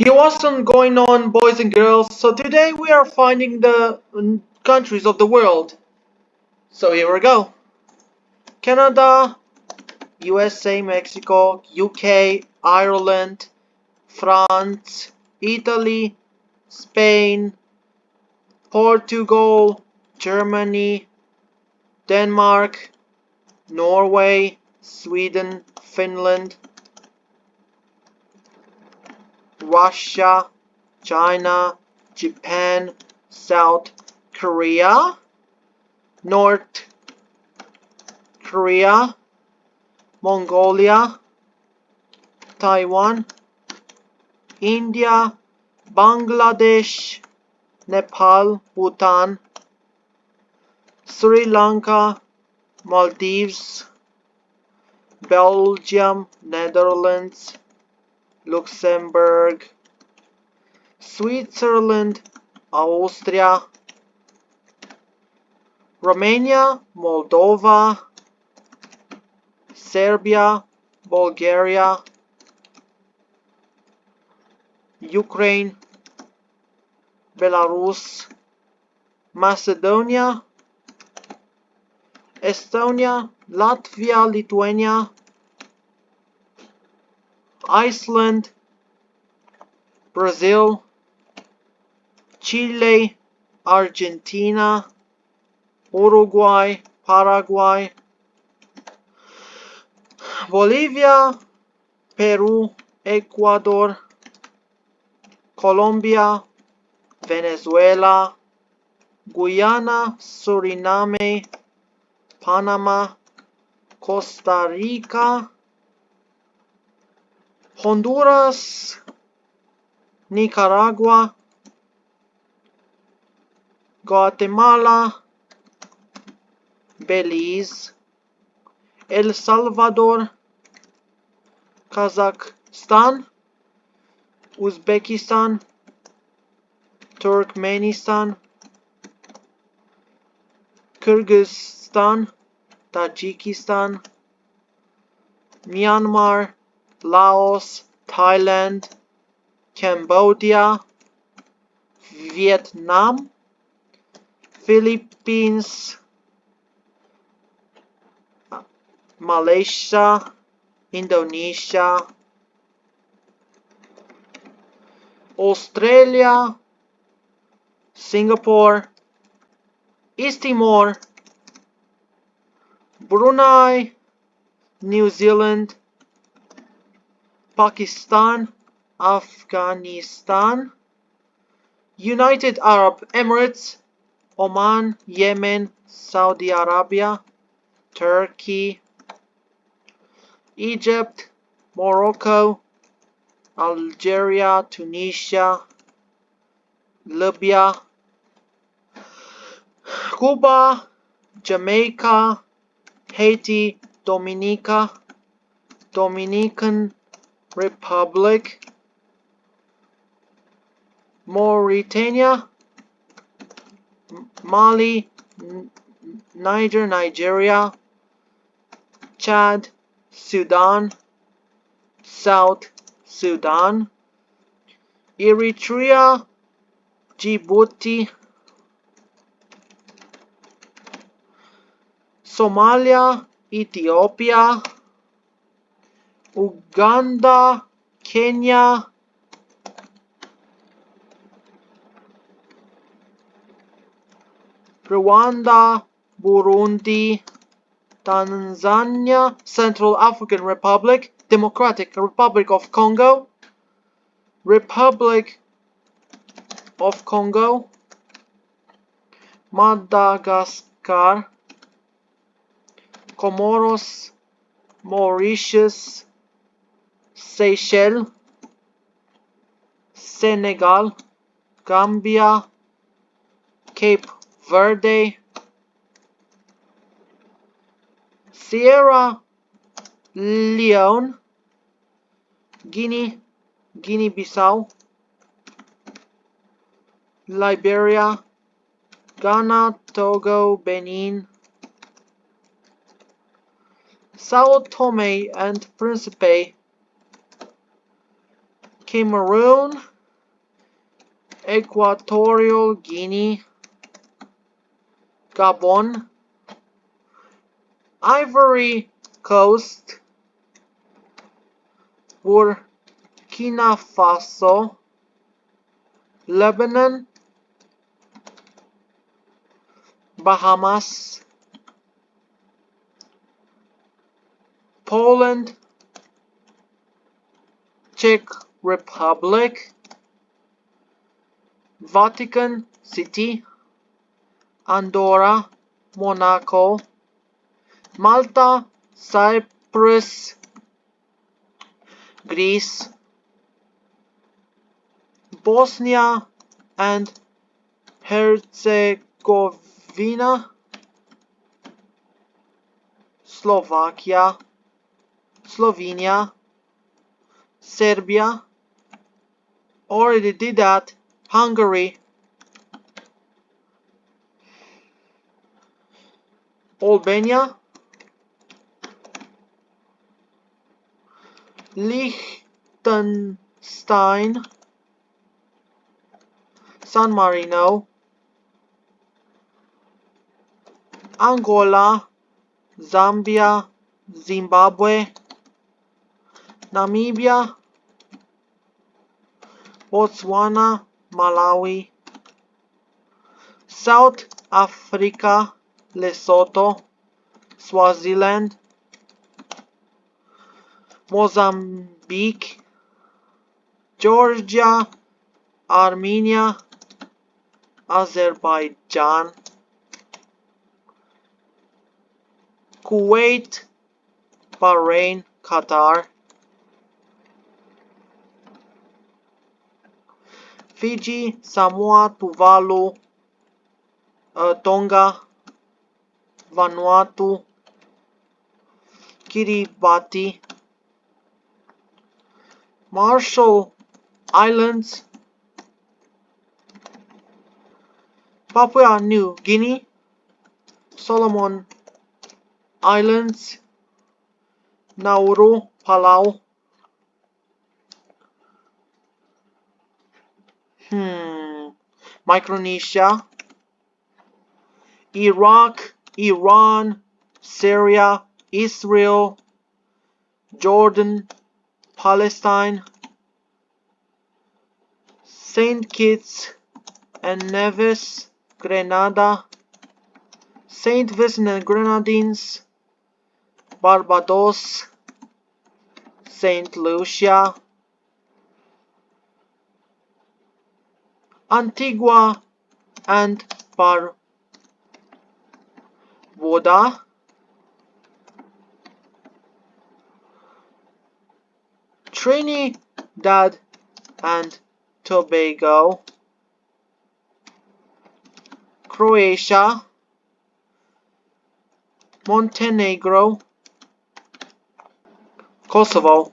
Yo, what's going on, boys and girls? So today we are finding the countries of the world. So here we go. Canada, USA, Mexico, UK, Ireland, France, Italy, Spain, Portugal, Germany, Denmark, Norway, Sweden, Finland, Russia, China, Japan, South Korea, North Korea, Mongolia, Taiwan, India, Bangladesh, Nepal, Bhutan, Sri Lanka, Maldives, Belgium, Netherlands, Luxembourg, Switzerland, Austria, Romania, Moldova, Serbia, Bulgaria, Ukraine, Belarus, Macedonia, Estonia, Latvia, Lithuania, Iceland, Brazil, Chile, Argentina, Uruguay, Paraguay, Bolivia, Peru, Ecuador, Colombia, Venezuela, Guyana, Suriname, Panama, Costa Rica, Honduras, Nicaragua, Guatemala, Belize, El Salvador, Kazakhstan, Uzbekistan, Turkmenistan, Kyrgyzstan, Tajikistan, Myanmar, Laos, Thailand, Cambodia, Vietnam, Philippines, Malaysia, Indonesia, Australia, Singapore, East Timor, Brunei, New Zealand, Pakistan, Afghanistan, United Arab Emirates, Oman, Yemen, Saudi Arabia, Turkey, Egypt, Morocco, Algeria, Tunisia, Libya, Cuba, Jamaica, Haiti, Dominica, Dominican Republic, Mauritania, Mali, Niger, Nigeria, Chad, Sudan, South Sudan, Eritrea, Djibouti, Somalia, Ethiopia, Uganda, Kenya, Rwanda, Burundi, Tanzania, Central African Republic, Democratic Republic of Congo, Republic of Congo, Madagascar, Comoros, Mauritius, Seychelles, Senegal, Gambia, Cape Verde, Sierra Leone, Guinea, Guinea-Bissau, Liberia, Ghana, Togo, Benin, Sao Tome and Principe, Cameroon, Equatorial Guinea, Gabon, Ivory Coast, Burkina Faso, Lebanon, Bahamas, Poland, Czech Republic, Vatican City, Andorra, Monaco, Malta, Cyprus, Greece, Bosnia and Herzegovina, Slovakia, Slovenia, Serbia, already did that, Hungary, Albania, Liechtenstein, San Marino, Angola, Zambia, Zimbabwe, Namibia, Botswana, Malawi, South Africa, Lesotho, Swaziland, Mozambique, Georgia, Armenia, Azerbaijan, Kuwait, Bahrain, Qatar, Fiji, Samoa, Tuvalu, uh, Tonga, Vanuatu, Kiribati, Marshall Islands, Papua New Guinea, Solomon Islands, Nauru, Palau, hmm, Micronesia, Iraq, Iran, Syria, Israel, Jordan, Palestine, Saint Kitts and Nevis, Grenada, Saint Vincent and Grenadines, Barbados, Saint Lucia, Antigua and Barbuda, Trinidad and Tobago, Croatia, Montenegro, Kosovo